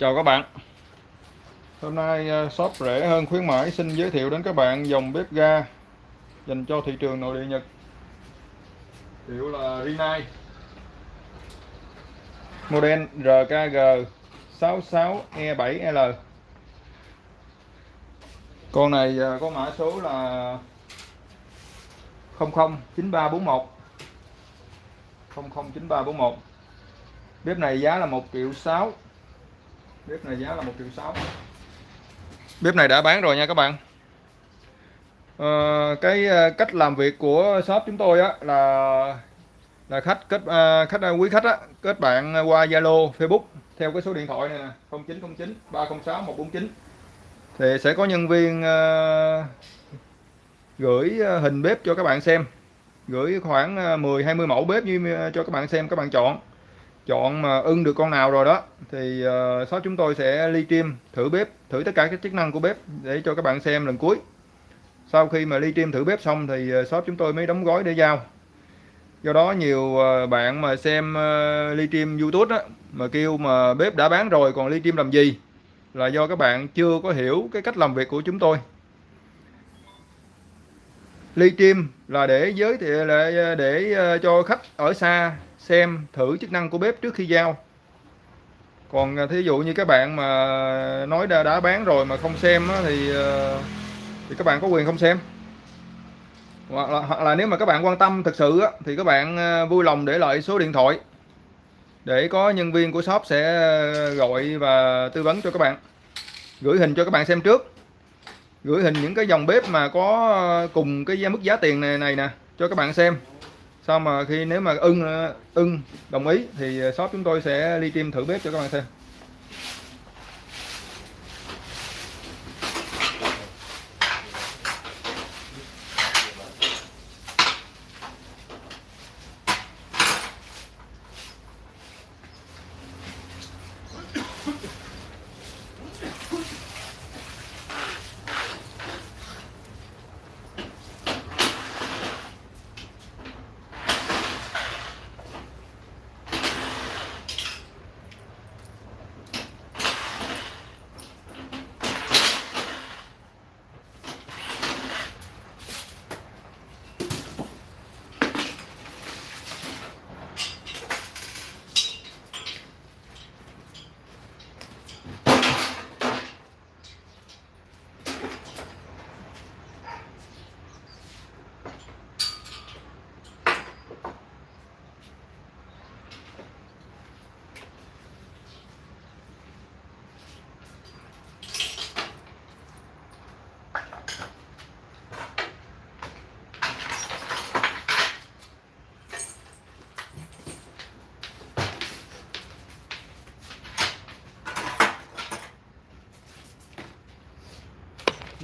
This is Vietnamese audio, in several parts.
Chào các bạn. Hôm nay ờ, shop rẻ hơn khuyến mãi, xin giới thiệu đến các bạn dòng bếp ga dành cho thị trường nội địa Nhật. Hiệu là Rinnai. Model RKG 66E7L Con này ờ, có mã số là 009341 009341 Bếp này giá là 1 triệu 6 bếp này giá là 1 triệu 6 bếp này đã bán rồi nha các bạn. À, cái ờ, cách làm việc của shop chúng tôi á là là khách kết à, khách quý khách á kết bạn qua Zalo Facebook theo cái số điện thoại này nè 0909 306 149 thì sẽ có nhân viên à, gửi hình bếp cho các bạn xem. Gửi khoảng 10 20 mẫu bếp như cho các bạn xem các bạn chọn chọn mà ưng được con nào rồi đó thì uh, shop chúng tôi sẽ ly stream thử bếp thử tất cả các chức năng của bếp để cho các bạn xem lần cuối. Sau khi mà ly stream thử bếp xong thì ờ, shop chúng tôi mới đóng gói để giao. Do đó nhiều ờ, bạn mà xem ly stream youtube đó mà kêu mà bếp đã bán rồi còn ly stream làm gì là do các bạn chưa có hiểu cái cách làm việc của chúng tôi. Ly stream là để giới thiệu là để cho khách ở xa xem thử chức năng của bếp trước khi giao. Còn à, thí dụ như các bạn mà nói đã, đã bán rồi mà không xem á, thì ờ, thì các bạn có quyền không xem. Hoặc là, hoặc là nếu mà các bạn quan tâm thực sự á, thì các bạn ờ, vui lòng để lại số điện thoại để có nhân viên của shop sẽ ờ, gọi và tư vấn cho các bạn. Gửi hình cho các bạn xem trước. Gửi hình những cái dòng bếp mà có cùng cái mức giá tiền này này nè cho các bạn xem sau mà khi nếu mà ưng ưng, đồng ý thì shop chúng tôi sẽ ly tim thử bếp cho các bạn xem.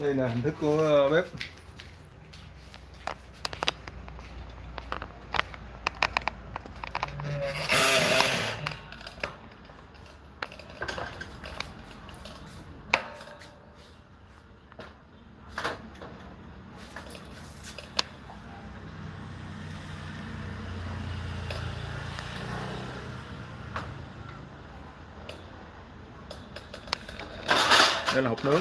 Đây là hình thức của ờ, bếp. Đây là hộp nướng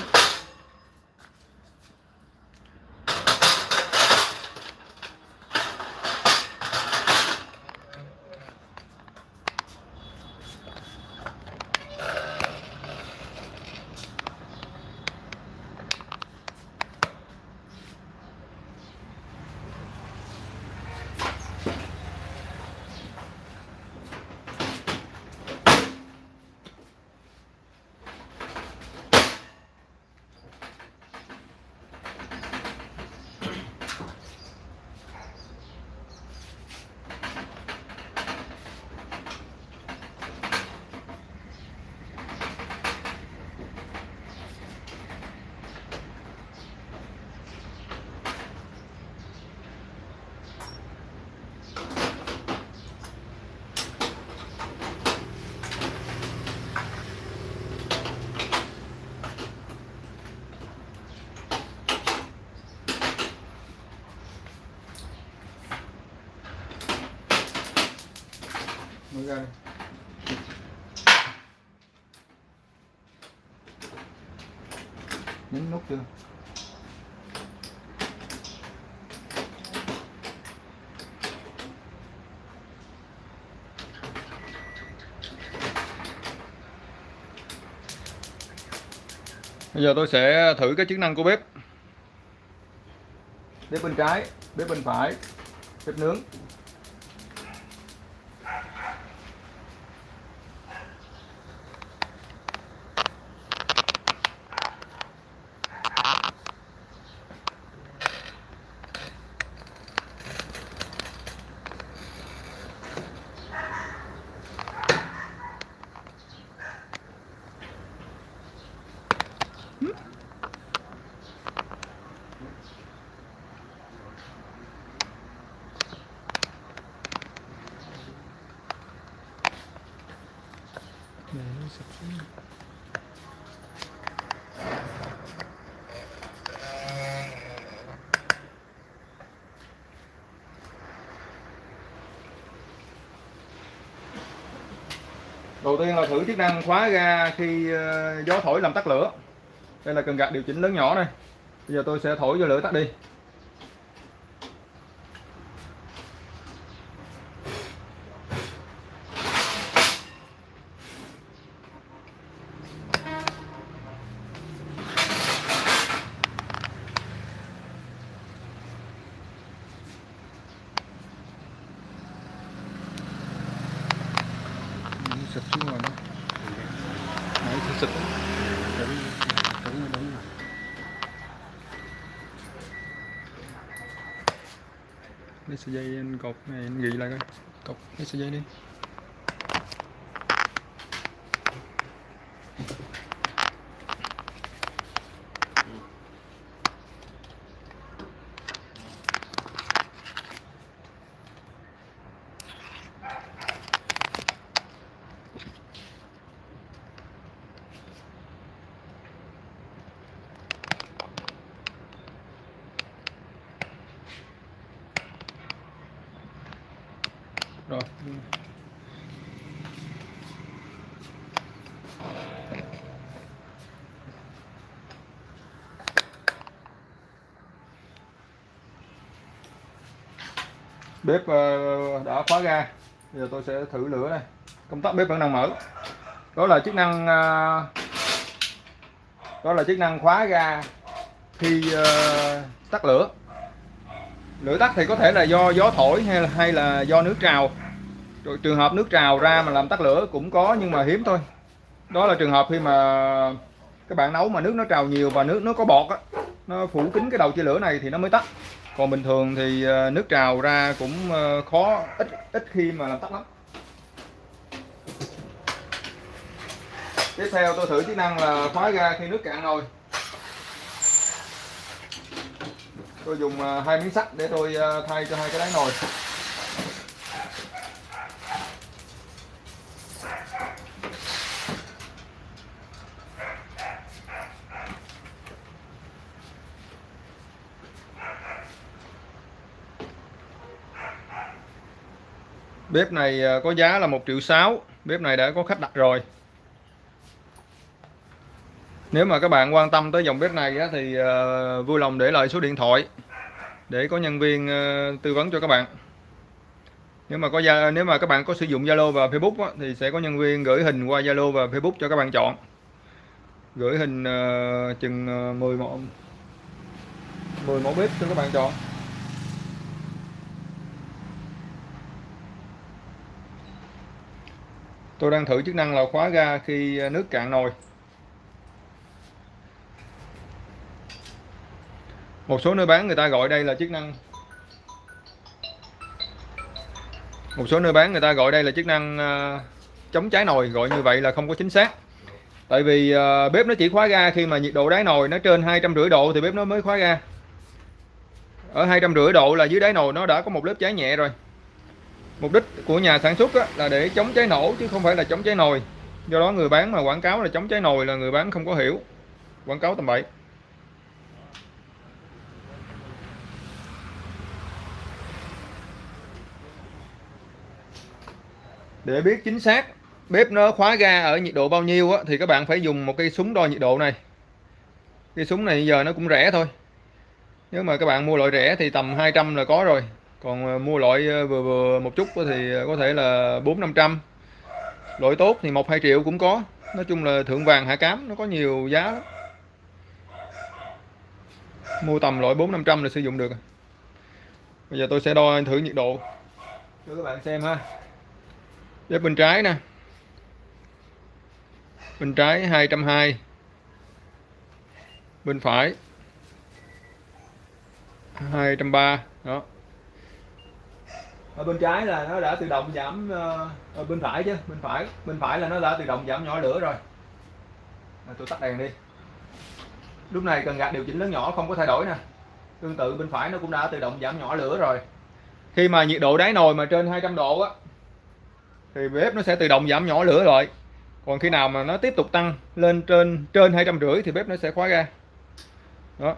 mở ra đây nhấn nút chưa Bây giờ tôi sẽ thử cái chức năng của bếp. Bếp bên trái, bếp bên phải Bếp nướng. Đầu tiên là thử chức năng khóa ga khi ờ, gió thổi làm tắt lửa đây là cần gạt điều chỉnh lớn nhỏ này. bây giờ tôi sẽ thổi cho lửa tắt đi cột lấy sợi dây đi rồi bếp ờ, đã khóa ga. Bây giờ tôi sẽ thử lửa đây. Công tắc bếp vẫn đang mở. Đó là chức năng ờ, đó là chức năng khóa ga khi ờ, tắt lửa. Lửa tắt thì có thể là do gió thổi hay là hay là do nước trào. Rồi trường hợp nước trào ra mà làm tắt lửa cũng có nhưng mà hiếm thôi. Đó là trường hợp khi mà các bạn nấu mà nước nó trào nhiều và nước nó có bọt á, nó phủ kín cái đầu chia lửa này thì nó mới tắt còn bình thường thì ờ, nước trào ra cũng ờ, khó, ít ít khi mà làm tắt lắm. Tiếp theo tôi thử chức năng là khóa ga khi nước cạn nồi tôi dùng ờ, hai miếng sắt để tôi thay cho hai cái đáy nồi. Bếp này à, có giá là 1 triệu 6 Bếp này đã có khách đặt rồi Nếu mà các bạn quan tâm tới dòng bếp này thì à, vui lòng để lại số điện thoại để có nhân viên à, tư vấn cho các bạn. Nếu mà có gia, nếu mà các bạn có sử dụng Zalo và Facebook thì sẽ có nhân viên gửi hình qua Zalo và Facebook cho các bạn chọn. Gửi hình chừng 10 mẫu 10 mẫu bếp cho các bạn chọn. Tôi đang thử chức năng là khóa ga khi à, nước cạn nồi. Một số nơi bán người ta gọi đây là chức năng Một số nơi bán người ta gọi đây là chức năng à, chống cháy nồi, gọi như vậy là không có chính xác. Tại vì à, bếp nó chỉ khóa ga khi mà nhiệt độ đáy nồi nó trên hai trăm rưỡi độ thì bếp nó mới khóa ga. Ở hai trăm rưỡi độ là dưới đáy nồi nó đã có một lớp cháy nhẹ rồi. Mục đích của nhà sản xuất á, là để chống cháy nổ chứ không phải là chống cháy nồi. Do đó người bán mà quảng cáo là chống cháy nồi là người bán không có hiểu. Quảng cáo tầm bậy. Để biết chính xác bếp nó khóa ga ở nhiệt độ bao nhiêu á, thì các bạn phải dùng một cây súng đo nhiệt độ này. cái súng này giờ nó cũng rẻ thôi nếu mà các bạn mua loại rẻ thì tầm 200 là có rồi còn ờ, mua loại ờ, vừa vừa một chút thì ờ, có thể là 4 500 loại tốt thì một hai triệu cũng có. Nói chung là thượng vàng, hạ cám, nó có nhiều giá lắm. Mua tầm loại 4 500 là sử dụng được. Bây giờ tôi sẽ đo thử nhiệt độ. Cho các bạn xem ha. Bếp bên trái nè. Bên trái 220 bên phải 230 đó ở bên trái là nó đã tự động giảm ở bên phải chứ bên phải bên phải là nó đã tự động giảm nhỏ lửa rồi. À, tôi tắt đèn đi. Lúc này cần gạt điều chỉnh lớn nhỏ không có thay đổi nè. Tương tự bên phải nó cũng đã tự động giảm nhỏ lửa rồi. Khi mà nhiệt độ đáy nồi mà trên 200 độ á thì bếp nó sẽ tự động giảm nhỏ lửa rồi còn khi nào mà nó tiếp tục tăng lên trên trên hai trăm rưỡi thì bếp nó sẽ khóa ra đó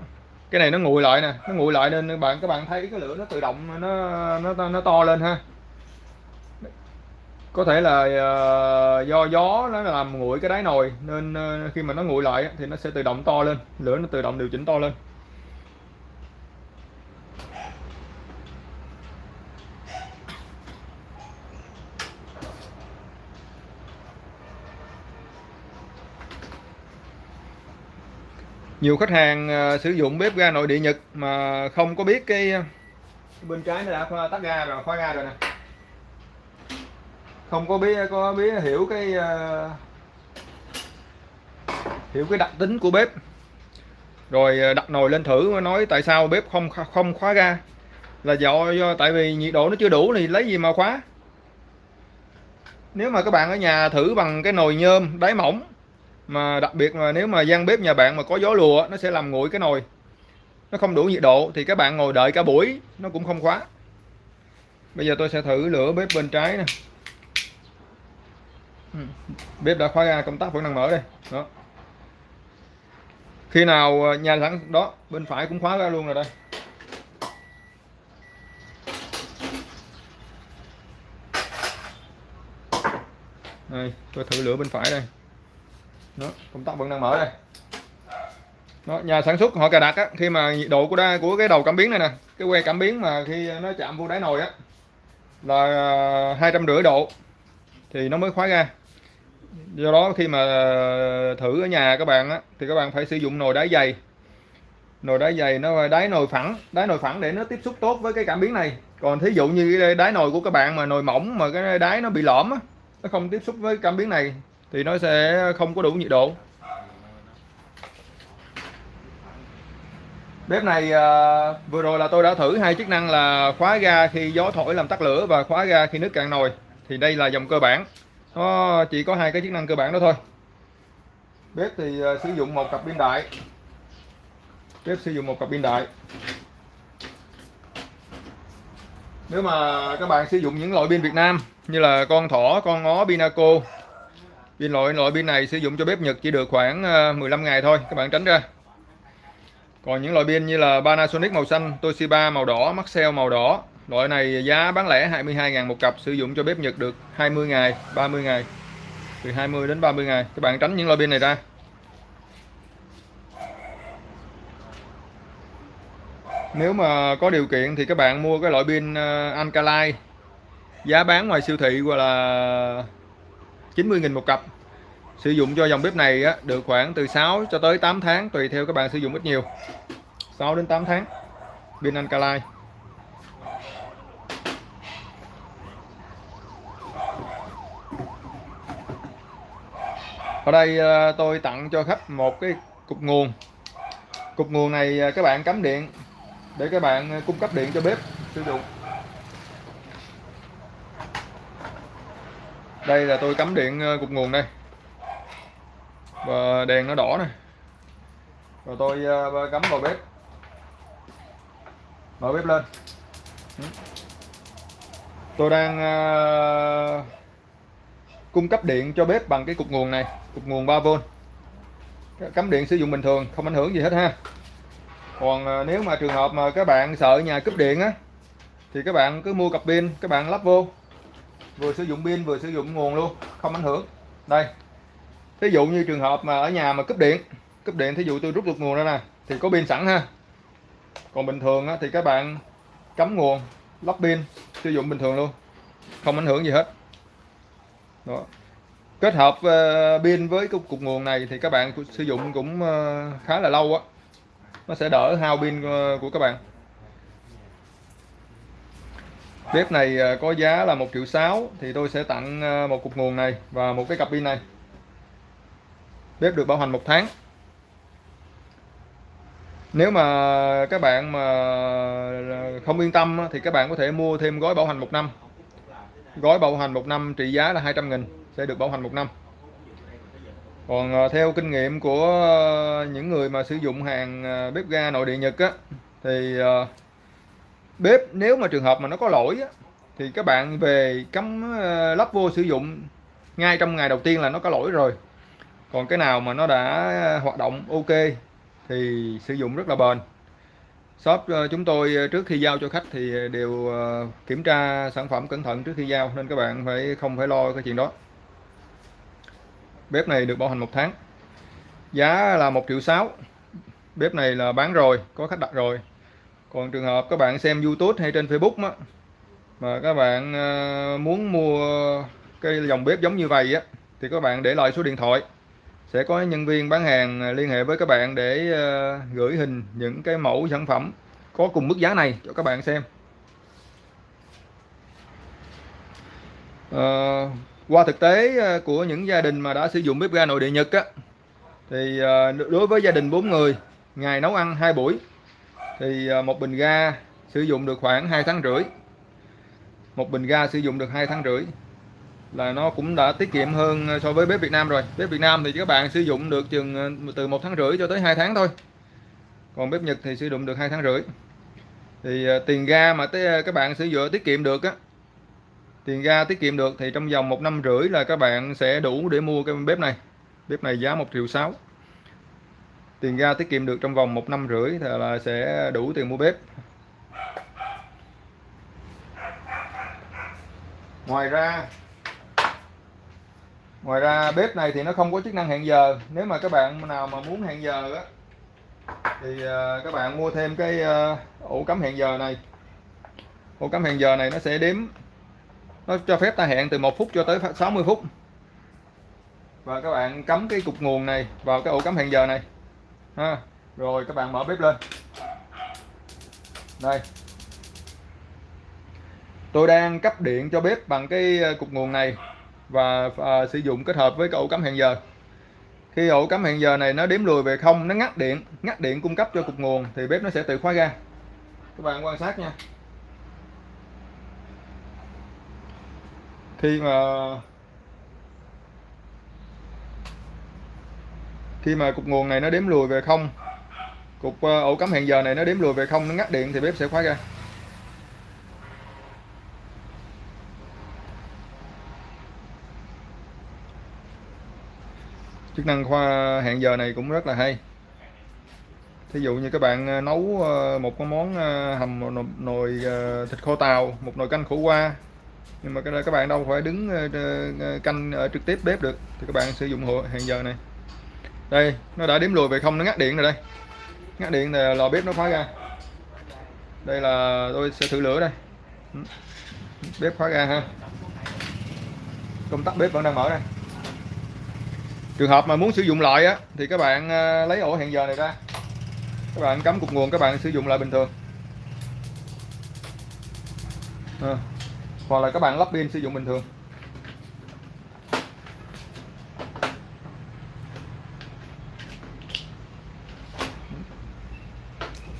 cái này nó nguội lại nè nó nguội lại nên các bạn các bạn thấy cái lửa nó tự động nó nó nó to lên ha. Có thể là uh, do gió nó làm nguội cái đáy nồi nên uh, khi mà nó nguội lại thì nó sẽ tự động to lên lửa nó tự động điều chỉnh to lên. Nhiều khách hàng ờ, sử dụng bếp ga nội địa Nhật mà không có biết cái ờ, bên trái nó đã tắt ga rồi khóa ga rồi nè. Không có biết có biết, hiểu cái ờ, hiểu cái đặc tính của bếp. Rồi đặt nồi lên thử nói tại sao bếp không không khóa ga. Là do do, tại vì nhiệt độ nó chưa đủ thì lấy gì mà khóa? Nếu mà các bạn ở nhà thử bằng cái nồi nhôm, đáy mỏng mà đặc biệt mà nếu mà gian bếp nhà bạn mà có gió lùa nó sẽ làm nguội cái nồi. Nó không đủ nhiệt độ thì các bạn ngồi đợi cả buổi, nó cũng không khóa. Bây giờ tôi sẽ thử lửa bếp bên trái nè. Ừ, bếp đã khóa ra, công tắc vẫn đang mở đây. Đó. Khi nào à, nhà sẵn đó, bên phải cũng khóa ra luôn rồi đây. Đây, tôi thử lửa bên phải đây đó công tắc vẫn đang mở đây. Đó, nhà sản xuất họ cài đặt á, khi mà nhiệt độ của đa của cái đầu cảm biến này nè cái que cảm biến mà khi nó chạm vô đáy nồi á là à, hai trăm rưỡi độ thì nó mới khóa ra. Do đó khi mà à, thử ở nhà các bạn á, thì các bạn phải sử dụng nồi đáy dày. Nồi đáy dày nó đáy nồi phẳng đáy nồi phẳng để nó tiếp xúc tốt với cái cảm biến này. Còn thí dụ như cái đáy nồi của các bạn mà nồi mỏng mà cái đáy nó bị lõm á, nó không tiếp xúc với cảm biến này thì nó sẽ không có đủ nhiệt độ. Bếp này à, vừa rồi là tôi đã thử hai chức năng là khóa ga khi gió thổi làm tắt lửa và khóa ga khi nước cạn nồi. Thì đây là dòng cơ bản. Nó chỉ có hai cái chức năng cơ bản đó thôi. Bếp thì à, sử dụng một cặp pin đại. Bếp sử dụng một cặp pin đại. Nếu mà các bạn sử dụng những loại pin Việt Nam như là con thỏ, con ngó, Pinaco pin loại loại pin này sử dụng cho bếp Nhật chỉ được khoảng ờ, 15 ngày thôi các bạn tránh ra còn những loại pin như là Panasonic màu xanh, Toshiba màu đỏ, Maxell màu đỏ Loại này giá bán lẻ 22.000 một cặp sử dụng cho bếp Nhật được 20 ngày, 30 ngày. Từ 20 đến 30 ngày. Các bạn tránh những loại pin này ra. Nếu mà có điều kiện thì các bạn mua cái loại pin ờ, Alkaline giá bán ngoài siêu thị hoặc là 90.000 một cặp. Sử dụng cho dòng bếp này á, được khoảng từ 6 cho tới 8 tháng tùy theo các bạn sử dụng ít nhiều. 6 đến 8 tháng. Pin Alkaline. ở đây ờ, tôi tặng cho khách một cái cục nguồn cục nguồn này ờ, các bạn cắm điện để các bạn ờ, cung cấp điện cho bếp sử dụng đây là tôi cắm điện ờ, cục nguồn đây. Và đèn nó đỏ này. Rồi tôi ờ, cắm vào bếp. Mở bếp lên. Ừ. Tôi đang ờ, cung cấp điện cho bếp bằng cái cục nguồn này, cục nguồn 3V cắm điện sử dụng bình thường, không ảnh hưởng gì hết ha. Còn nếu mà trường hợp mà các bạn sợ nhà cúp điện á, thì các bạn cứ mua cặp pin, các bạn lắp vô vừa sử dụng pin vừa sử dụng nguồn luôn không ảnh hưởng. Đây ví dụ như trường hợp mà ở nhà mà cúp điện cúp điện thí dụ tôi rút được nguồn ra nè thì có pin sẵn ha. Còn bình thường á, thì các bạn cắm nguồn lắp pin sử dụng bình thường luôn không ảnh hưởng gì hết. Đó. Kết hợp ờ, pin với cái cục nguồn này thì các bạn sử dụng cũng ờ, khá là lâu á. Nó sẽ đỡ hao pin ờ, của các bạn bếp này à, có giá là 1 triệu 6 thì tôi sẽ tặng à, một cục nguồn này và một cái cặp pin này. Bếp được bảo hành một tháng. Nếu mà các bạn mà à, không yên tâm thì các bạn có thể mua thêm gói bảo hành một năm. Gói bảo hành một năm trị giá là 200 nghìn, sẽ được bảo hành một năm. Còn theo kinh nghiệm của những người mà sử dụng hàng bếp ga nội địa Nhật á, thì bếp nếu mà trường hợp mà nó có lỗi á, thì các bạn về cắm ờ, lắp vô sử dụng ngay trong ngày đầu tiên là nó có lỗi rồi. Còn cái nào mà nó đã ờ, hoạt động ok thì sử dụng rất là bền. Shop ờ, chúng tôi trước khi giao cho khách thì đều kiểm tra sản phẩm cẩn thận trước khi giao nên các bạn phải không phải lo cái chuyện đó. Bếp này được bảo hành một tháng. Giá là 1 triệu 6 bếp này là bán rồi có khách đặt rồi còn trường hợp các bạn xem YouTube hay trên Facebook á, mà các bạn ờ, muốn mua cái dòng bếp giống như vậy á thì các bạn để lại số điện thoại. Sẽ có nhân viên bán hàng ờ, liên hệ với các bạn để ờ, gửi hình những cái mẫu sản phẩm có cùng mức giá này cho các bạn xem. À, qua thực tế của những gia đình mà đã sử dụng bếp ga nội địa Nhật á thì đối với gia đình 4 người ngày nấu ăn hai buổi thì à, một bình ga sử dụng được khoảng 2 tháng rưỡi. Một bình ga sử dụng được 2 tháng rưỡi là nó cũng đã tiết kiệm hơn so với bếp Việt Nam rồi. Bếp Việt Nam thì các bạn sử dụng được chừng à, từ một tháng rưỡi cho tới 2 tháng thôi. Còn bếp Nhật thì sử dụng được 2 tháng rưỡi. Thì à, tiền ga mà tới các bạn sử dụng tiết kiệm được á, tiền ga tiết kiệm được thì trong vòng một năm rưỡi là các bạn sẽ đủ để mua cái bếp này. Bếp này giá 1 triệu 6 tiền ga tiết kiệm được trong vòng một năm rưỡi thì là sẽ đủ tiền mua bếp. Ngoài ra ngoài ra bếp này thì nó không có chức năng hẹn giờ. Nếu mà các bạn nào mà muốn hẹn giờ á, thì à, các bạn mua thêm cái à, ổ cắm hẹn giờ này. Ổ cắm hẹn giờ này nó sẽ đếm, nó cho phép ta hẹn từ 1 phút cho tới 60 phút. Và các bạn cắm cái cục nguồn này vào cái ổ cắm hẹn giờ này ha rồi các bạn mở bếp lên. Đây. Tôi đang cấp điện cho bếp bằng cái ờ, cục nguồn này và à, sử dụng kết hợp với cái ổ cắm hẹn giờ. Khi ổ cắm hẹn giờ này nó đếm lùi về không nó ngắt điện ngắt điện cung cấp cho cục nguồn thì bếp nó sẽ tự khóa ra. các bạn quan sát nha. Khi mà khi mà cục nguồn này nó đếm lùi về không cục ờ, ổ cắm hẹn giờ này nó đếm lùi về không nó ngắt điện thì bếp sẽ khóa ra. chức năng khoa hẹn giờ này cũng rất là hay. Thí dụ như các bạn ờ, nấu ờ, một cái món hầm nồi, nồi thịt khô tàu một nồi canh khổ qua. Nhưng mà các bạn đâu phải đứng canh ở trực tiếp bếp được thì các bạn sử dụng hẹn giờ này đây, nó đã đếm lùi về không, nó ngắt điện rồi đây. Ngắt điện thì lò bếp nó khóa ra đây là tôi sẽ thử lửa đây. Ừ. Bếp khóa ra ha. Công tắc bếp vẫn đang mở đây. Trường hợp mà muốn sử dụng lại á, thì các bạn à, lấy ổ hẹn giờ này ra. Các bạn cắm cục nguồn các bạn sử dụng lại bình thường. À. hoặc là các bạn lắp pin sử dụng bình thường.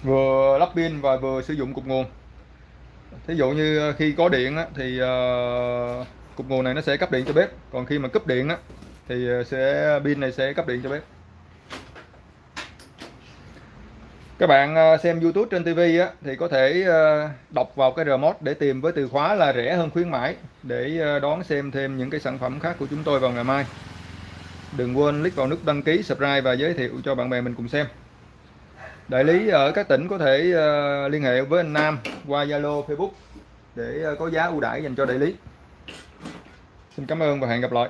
Vừa lắp pin và vừa sử dụng cục nguồn. Thí dụ như ờ, khi có điện á, thì ờ, cục nguồn này nó sẽ cấp điện cho bếp. Còn khi mà cúp điện á, thì ờ, sẽ pin này sẽ cấp điện cho bếp. Các bạn xem YouTube trên TV á, thì có thể đọc vào cái remote để tìm với từ khóa là rẻ hơn khuyến mãi để đón xem thêm những cái sản phẩm khác của chúng tôi vào ngày mai. Đừng quên click vào nút đăng ký subscribe và giới thiệu cho bạn bè mình cùng xem đại lý ở các tỉnh có thể ờ, liên hệ với anh Nam qua Zalo, Facebook để ờ, có giá ưu đãi dành cho đại lý. Xin cảm ơn và hẹn gặp lại.